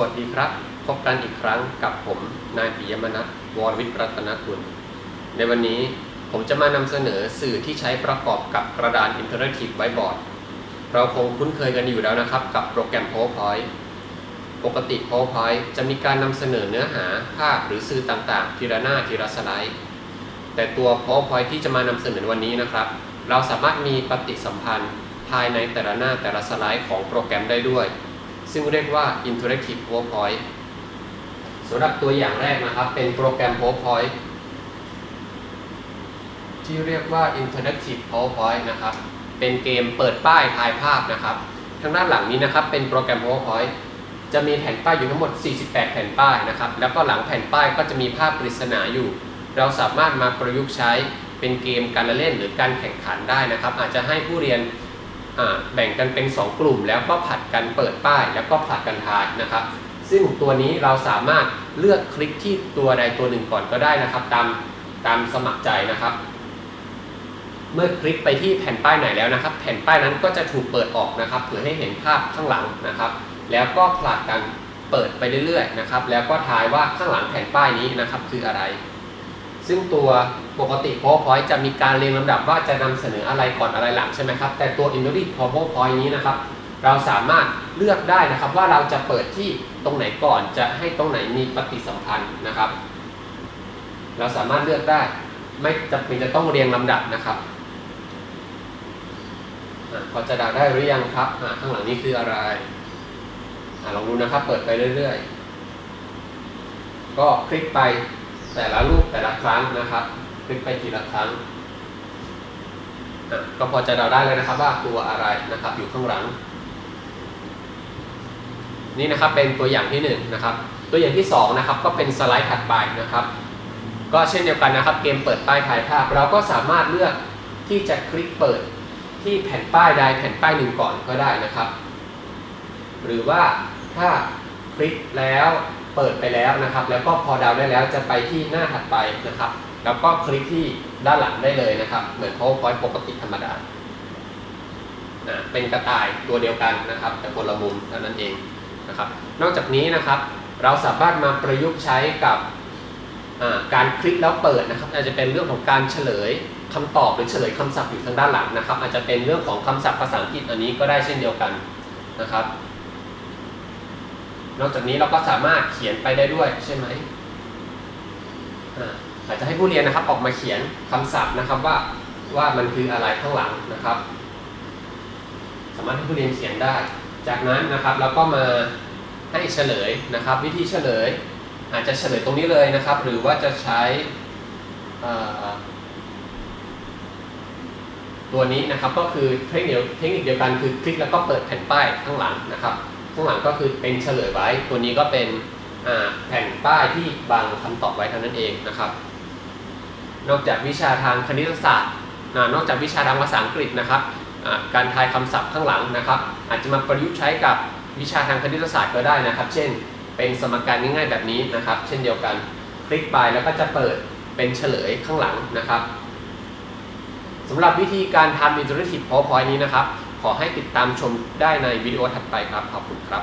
วัสดีครับ พบกันอีกครั้งกับผมนายปิยมนัทวรวิทย์รัตนกุล ในวันนี้ผมจะมานำเสนอสื่อที่ใช้ประกอบกับกระดาน interactive whiteboard เราคงคุ้นเคยกันอยู่แล้วนะครับ กับโปรแกรม PowerPoint ปกติ PowerPoint จะมีการนำเสนอเนื้อหาภาพหรือสื่อต่างๆ ทีละหน้าทีละสไลด์ แต่ตัว PowerPoint ที่จะมานำเสนอวันนี้นะครับ เราสามารถมีปฏิสัมพันธ์ภายในแต่ละหน้าแต่ละสไลด์ของโปรแกรมได้ด้วย ซึ่งเรียกว่า Interactive PowerPoint สำหรับตัวอย่างแรกนะครับ เป็นโปรแกรม PowerPoint ที่เรียกว่า Interactive PowerPoint นะครับ เป็นเกมเปิดป้ายถ่ายภาพนะครับทางด้านหลังนี้นะครับ เป็นโปรแกรม PowerPoint จะมีแผ่นป้ายอยู่ทั้งหมด 48 แผ่นป้ายนะครับ แล้วก็หลังแผ่นป้ายก็จะมีภาพปริศนาอยู่ เราสามารถมาประยุกต์ใช้เป็นเกมการละเล่นหรือการแข่งขันได้นะครับ อาจจะให้ผู้เรียน แบ่งกันเป็น 2 กลุ่ม แล้วก็ผลัดกันเปิดป้าย แล้วก็ผลัดกันทายนะครับ ซึ่งตัวนี้เราสามารถเลือกคลิกที่ตัวใดตัวหนึ่งก่อนก็ได้นะครับ ตามตามสมัครใจนะครับ เมื่อคลิกไปที่แผ่นป้ายไหนแล้วนะครับ แผ่นป้ายนั้นก็จะถูกเปิดออกนะครับเพื่อให้เห็นภาพข้างหลังนะครับ แล้วก็ผลัดกันเปิดไปเรื่อยๆนะครับ แล้วก็ทายว่าข้างหลังแผ่นป้ายนี้นะครับคืออะไร ซึ่งตัวปกติ PowerPoint จะมีการเรียงลำดับว่าจะนำเสนออะไรก่อนอะไรหลังใช่ไหมครับ แต่ตัว Intuit PowerPoint นี้นะครับ เราสามารถเลือกได้นะครับว่าเราจะเปิดที่ตรงไหนก่อนจะให้ตรงไหนมีปฏิสัมพันธ์นะครับ เราสามารถเลือกได้ ไม่จำเป็นจะต้องเรียงลำดับนะครับอพอจะดาได้หรือยังครับข้างหลังนี้คืออะไรอลองดูนะครับ เปิดไปเรื่อย ๆ ก็คลิกไป แต่ละรูปแต่ละครั้งนะครับคลิกไปทีละครั้ง ก็พอจะเดาได้เลยนะครับว่าตัวอะไรนะครับอยู่ข้างหลัง นี่นะครับเป็นตัวอย่างที่1นนะครับ ตัวอย่างที่ 2 นะครับ ก็เป็นสไลด์ถัดไปนะครับ ก็เช่นเดียวกันนะครับ เกมเปิดป้ายถ่ายภาพ เราก็สามารถเลือกที่จะคลิกเปิดที่แผ่นป้ายใดแผ่นป้ายหนึ่งก่อนก็ได้นะครับ หรือว่าถ้าคลิกแล้ว เปิดไปแล้วนะครับ แล้วก็พอดาวได้แล้วจะไปที่หน้าถัดไปนะครับ แล้วก็คลิกที่ด้านหลังได้เลยนะครับ เหมือน PowerPoint ปกติธรรมดาเป็นกระต่ายตัวเดียวกันนะครับ แต่คนละมุมเท่านั้นเองนะครับ นอกจากนี้นะครับ เราสามารถมาประยุกต์ใช้กับการคลิกแล้วเปิดนะครับ อาจจะเป็นเรื่องของการเฉลยคำตอบหรือเฉลยคำศัพท์อยู่ทางด้านหลังนะครับ อาจจะเป็นเรื่องของคำศัพท์ภาษาอังกฤษอันนี้ก็ได้เช่นเดียวกันนะครับ นอกจากนี้เราก็สามารถเขียนไปได้ด้วยใช่ไหมอาจจะให้ผู้เรียนนะครับออกมาเขียนคำศัพท์นะครับว่าว่ามันคืออะไรข้างหลังนะครับ สามารถให้ผู้เรียนเขียนได้ จากนั้นนะครับเราก็มาให้เฉลยนะครับ วิธีเฉลย อาจจะเฉลยตรงนี้เลยนะครับ หรือว่าจะใช้ตัวนี้นะครับก็คือเทคนิคเทคนิคเดียวกันคือคลิกแล้วก็เปิดแผ่นป้ายข้างหลังนะครับ ข้างหลังก็คือเป็นเฉลยไว้ ตัวนี้ก็เป็นแผ่นป้ายที่บังคำตอบไว้เท่านั้นเองนะครับ นอกจากวิชาทางคณิตศาสตร์นอกจากวิชาทางภาษาอังกฤษนะครับการทายคำศัพท์ข้างหลังนะครับ อาจจะมาประยุกต์ใช้กับวิชาทางคณิตศาสตร์ก็ได้นะครับ เช่น เป็นสมการง่ายๆแบบนี้นะครับ เช่นเดียวกันคลิกไปแล้วก็จะเปิดเป็นเฉลยข้างหลังนะครับสำหรับวิธีการทำ Interactive PowerPoint นี้นะครับ ขอให้ติดตามชมได้ในวิดีโอถัดไปครับ ขอบคุณครับ